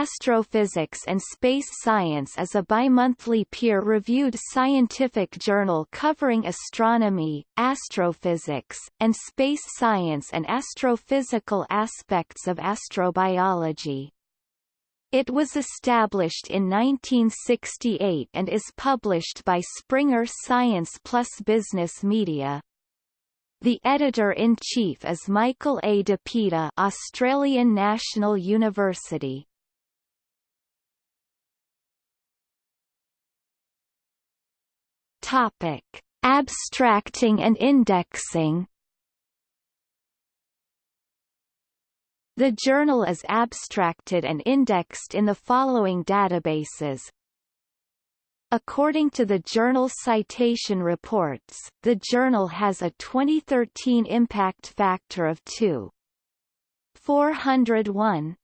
Astrophysics and Space Science is a bimonthly peer-reviewed scientific journal covering astronomy, astrophysics, and space science and astrophysical aspects of astrobiology. It was established in 1968 and is published by Springer Science Plus Business Media. The editor-in-chief is Michael A. Dopita Australian National University. Topic: Abstracting and indexing. The journal is abstracted and indexed in the following databases. According to the journal Citation Reports, the journal has a 2013 impact factor of 2.401